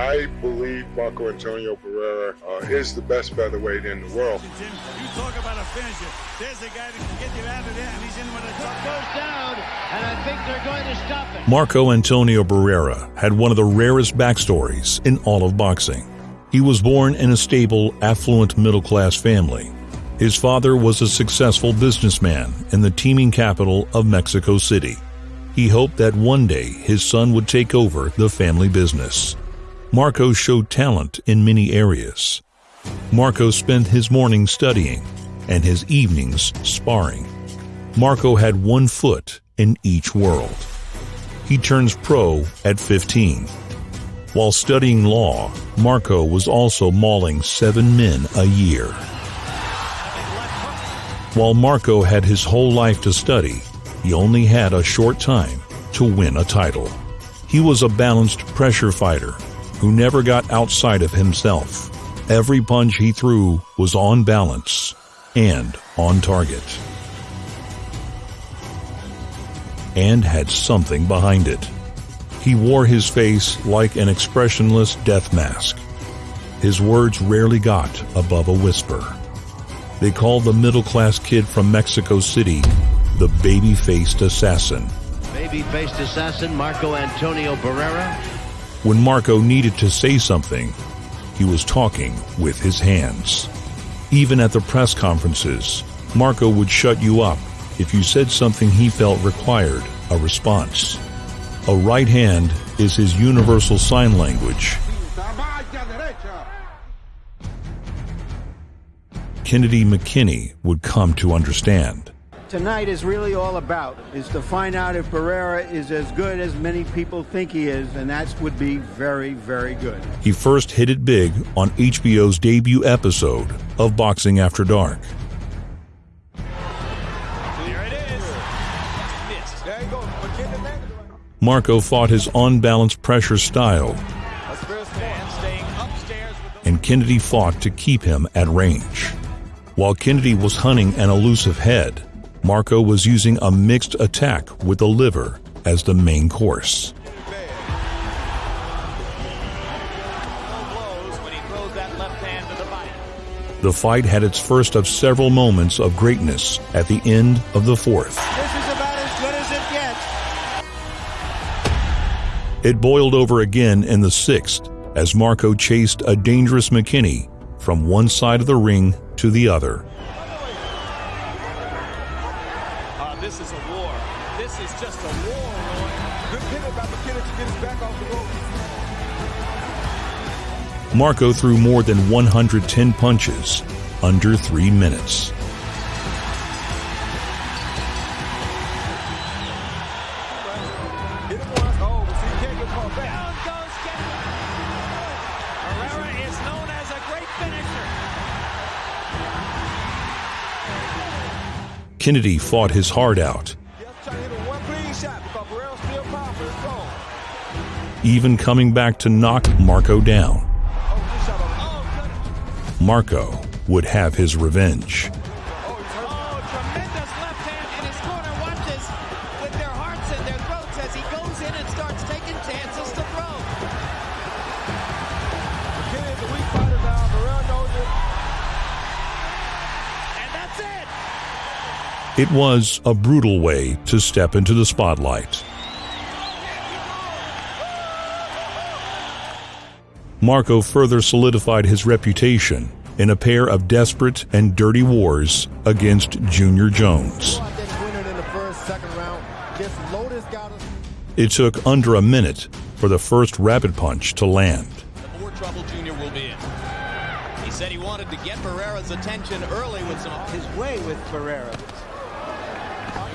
I believe Marco Antonio Barrera uh, is the best featherweight in the world. You talk about a finisher. There's a guy that can get you out of there, and he's in with a tough goes down, and I think they're going to stop it. Marco Antonio Barrera had one of the rarest backstories in all of boxing. He was born in a stable, affluent middle class family. His father was a successful businessman in the teeming capital of Mexico City. He hoped that one day his son would take over the family business. Marco showed talent in many areas. Marco spent his mornings studying and his evenings sparring. Marco had one foot in each world. He turns pro at 15. While studying law, Marco was also mauling seven men a year. While Marco had his whole life to study, he only had a short time to win a title. He was a balanced pressure fighter who never got outside of himself. Every punch he threw was on balance and on target. And had something behind it. He wore his face like an expressionless death mask. His words rarely got above a whisper. They called the middle-class kid from Mexico City the baby-faced assassin. Baby-faced assassin Marco Antonio Barrera. When Marco needed to say something, he was talking with his hands. Even at the press conferences, Marco would shut you up if you said something he felt required a response. A right hand is his universal sign language. Kennedy McKinney would come to understand. Tonight is really all about is to find out if Barrera is as good as many people think he is, and that would be very, very good. He first hit it big on HBO's debut episode of Boxing After Dark. Marco fought his unbalanced pressure style, and Kennedy fought to keep him at range. While Kennedy was hunting an elusive head, Marco was using a mixed attack with the liver as the main course. The fight had its first of several moments of greatness at the end of the fourth. It boiled over again in the sixth as Marco chased a dangerous McKinney from one side of the ring to the other. Uh, this is a war. This is just a war, Roy. Good pivot by McKinney to get his back off the ropes. Marco threw more than 110 punches under three minutes. Kennedy fought his heart out. Even coming back to knock Marco down. Marco would have his revenge. It was a brutal way to step into the spotlight. Marco further solidified his reputation in a pair of desperate and dirty wars against Junior Jones. It took under a minute for the first rapid punch to land. The more trouble Junior will be in. He said he wanted to get Barrera's attention early with some his way with Barrera. Marco Antonio's bread and butter.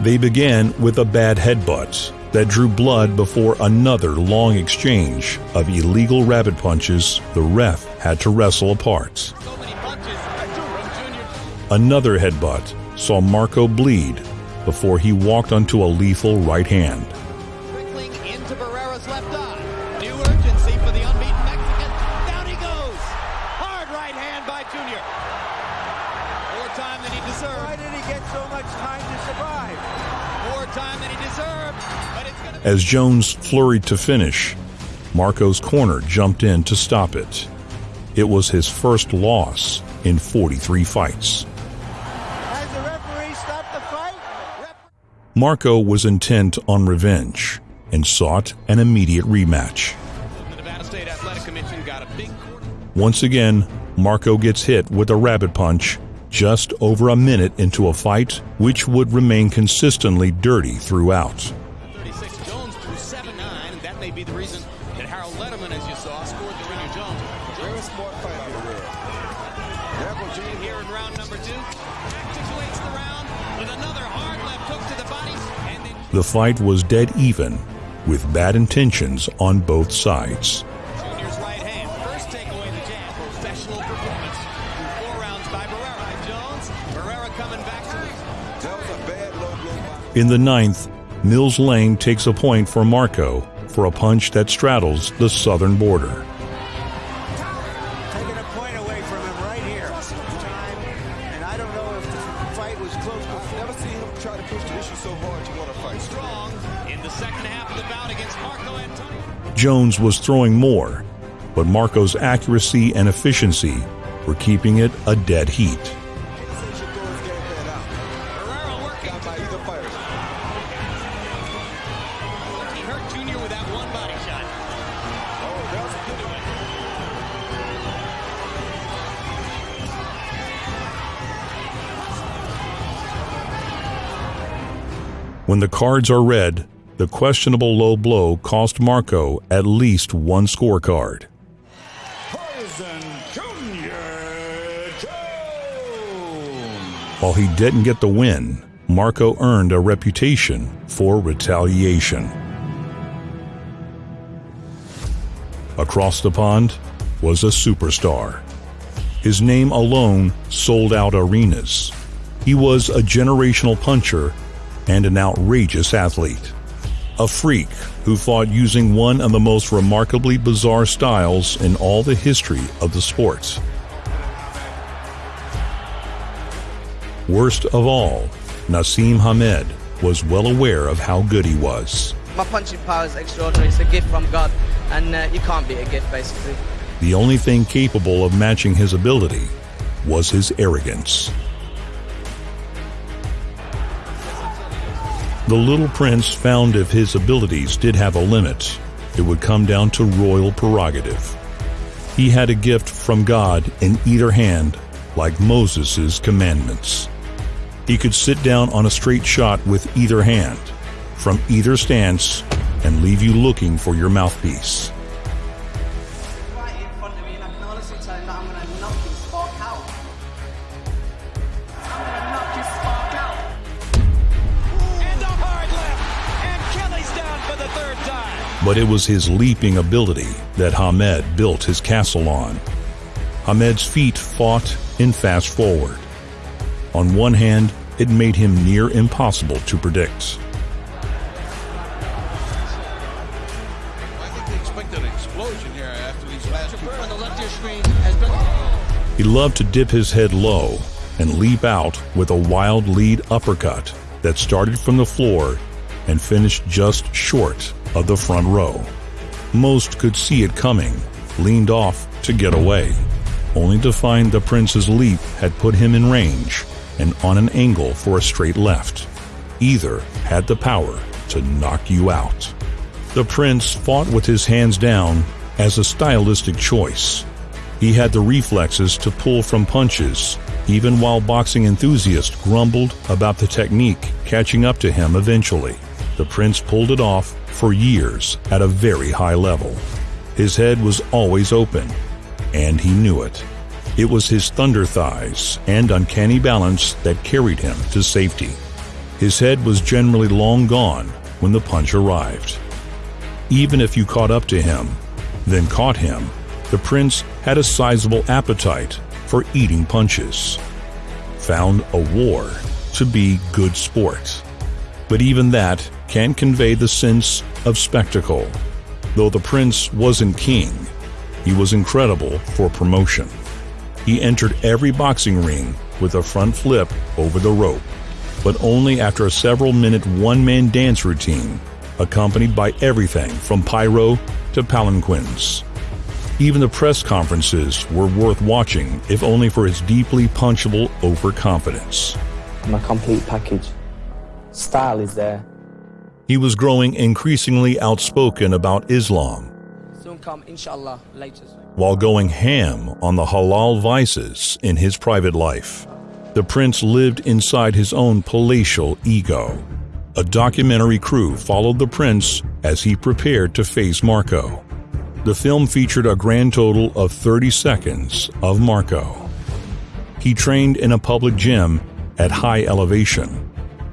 They began with a bad headbutt. that drew blood before another long exchange of illegal rabbit punches the ref had to wrestle apart. Another headbutt saw Marco bleed before he walked onto a lethal right hand. Time than he Why did he get so much time to survive? More time than he deserved. But it's going to As Jones flurried to finish, Marco's corner jumped in to stop it. It was his first loss in 43 fights. Has the referee stopped the fight? Marco was intent on revenge and sought an immediate rematch. The Nevada State Athletic Commission got a big quarter. Once again, Marco gets hit with a rabbit punch just over a minute into a fight which would remain consistently dirty throughout. 36 Jones threw 7-9, and that may be the reason that Harold Lederman, as you saw, scored the Junior Jones. Very smart fight out of there. Here in round number two. Accentuates the round with another hard left hook to the body, then The fight was dead even, with bad intentions on both sides. Junior's right hand. First take away the jab. Professional performance. Through four rounds by Barrera. Jones. Barrera coming back to. That was a bad low blow. In the ninth, Mills Lane takes a point for Marco for a punch that straddles the southern border. Taking a point away from him right here. And I don't know if the fight was close before. Never seen him try to push the issue so hard to want to fight. Strong in the second half of the bout against Marco Antonio. Jones was throwing more, but Marco's accuracy and efficiency were keeping it a dead heat. When the cards are read, the questionable low blow cost Marco at least one scorecard. Poison Junior Jones. While he didn't get the win, Marco earned a reputation for retaliation. Across the pond was a superstar. His name alone sold out arenas. He was a generational puncher and an outrageous athlete. A freak who fought using one of the most remarkably bizarre styles in all the history of the sport. Worst of all, Naseem Hamed was well aware of how good he was. My punching power is extraordinary. It's a gift from God, and uh, you can't beat a gift, basically. The only thing capable of matching his ability was his arrogance. The little prince found if his abilities did have a limit, it would come down to royal prerogative. He had a gift from God in either hand, like Moses' commandments. He could sit down on a straight shot with either hand, from either stance, and leave you looking for your mouthpiece. But it was his leaping ability that Hamed built his castle on. Hamed's feet fought in fast forward. On one hand, it made him near impossible to predict. I think they expected an explosion here after these last two. On the left of your screen has been. He loved to dip his head low and leap out with a wild lead uppercut that started from the floor and finished just short of the front row. Most could see it coming, leaned off to get away, only to find the prince's leap had put him in range and on an angle for a straight left. Either had the power to knock you out. The prince fought with his hands down as a stylistic choice. He had the reflexes to pull from punches, even while boxing enthusiasts grumbled about the technique catching up to him eventually. The prince pulled it off for years at a very high level. His head was always open, and he knew it. It was his thunder thighs and uncanny balance that carried him to safety. His head was generally long gone, when the punch arrived. Even if you caught up to him, then caught him, the prince had a sizable appetite for eating punches. Found a war to be good sport. But even that can convey the sense of spectacle. Though the prince wasn't king, he was incredible for promotion. He entered every boxing ring with a front flip over the rope, but only after a several minute one man dance routine, accompanied by everything from pyro to palanquins. Even the press conferences were worth watching, if only for his deeply punchable overconfidence. I'm complete package. Style is there. He was growing increasingly outspoken about Islam come, inshallah, later. while going ham on the halal vices in his private life. The prince lived inside his own palatial ego. A documentary crew followed the prince as he prepared to face Marco. The film featured a grand total of 30 seconds of Marco. He trained in a public gym at high elevation.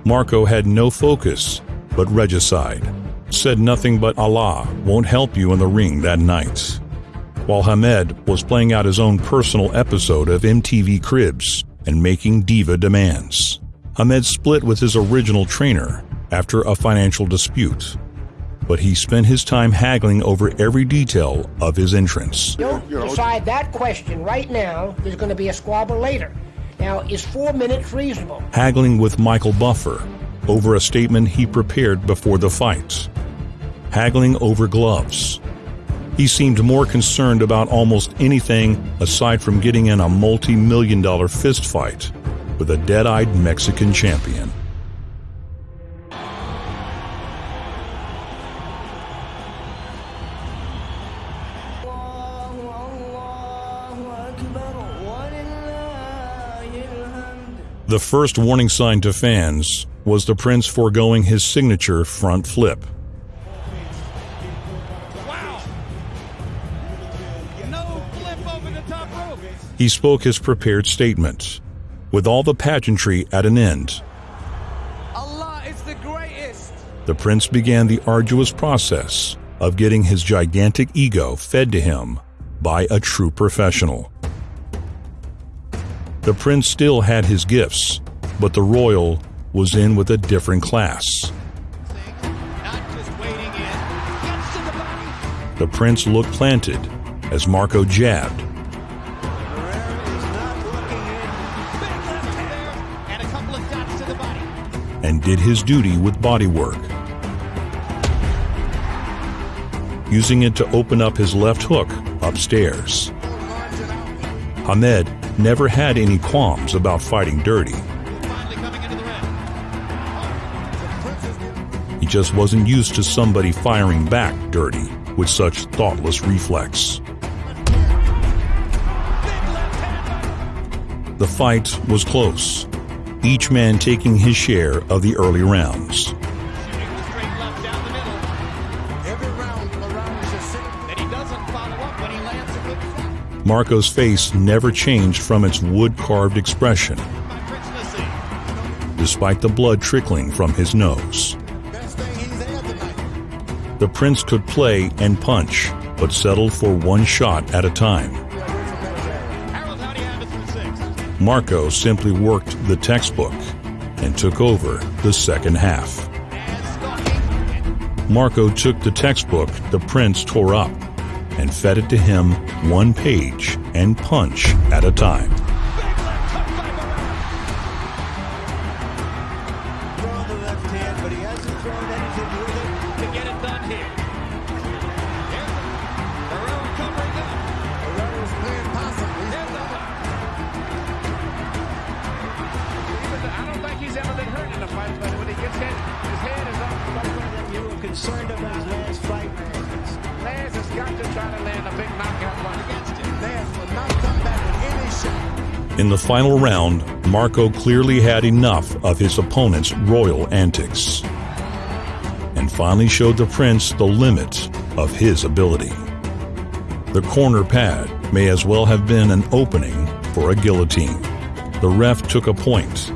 Marco had no focus but regicide, said nothing but Allah won't help you in the ring that night. While Hamed was playing out his own personal episode of MTV Cribs and making diva demands. Hamed split with his original trainer after a financial dispute, but he spent his time haggling over every detail of his entrance. You decide that question right now. There's going to be a squabble later. Now, is four minutes reasonable? haggling with Michael Buffer over a statement he prepared before the fight, haggling over gloves. He seemed more concerned about almost anything aside from getting in a multi million dollar fist fight with a dead eyed Mexican champion. The first warning sign to fans was the prince foregoing his signature front flip. He spoke his prepared statement, with all the pageantry at an end. Allah is the greatest. The prince began the arduous process of getting his gigantic ego fed to him by a true professional. The prince still had his gifts, but the royal was in with a different class. Not just waiting in. The. The prince looked planted as Marco jabbed, and did his duty with bodywork, using it to open up his left hook upstairs. Ahmed never had any qualms about fighting dirty. He just wasn't used to somebody firing back dirty with such thoughtless reflex. The fight was close, each man taking his share of the early rounds. Marco's face never changed from its wood carved expression, despite the blood trickling from his nose. The prince could play and punch, but settled for one shot at a time. Marco simply worked the textbook and took over the second half. Marco took the textbook the prince tore up and fed it to him one page and punch at a time. Final round, Marco clearly had enough of his opponent's royal antics and finally showed the prince the limit of his ability. The corner pad may as well have been an opening for a guillotine. The ref took a point.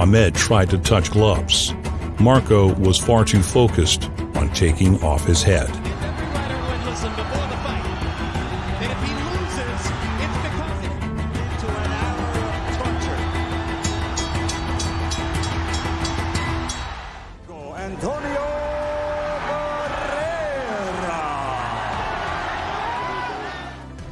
Ahmed tried to touch gloves, Marco was far too focused on taking off his head.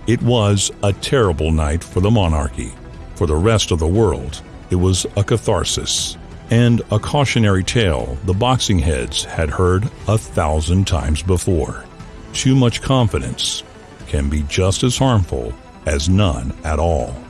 It was a terrible night for the monarchy. For the rest of the world, it was a catharsis and a cautionary tale the boxing heads had heard a thousand times before. Too much confidence can be just as harmful as none at all.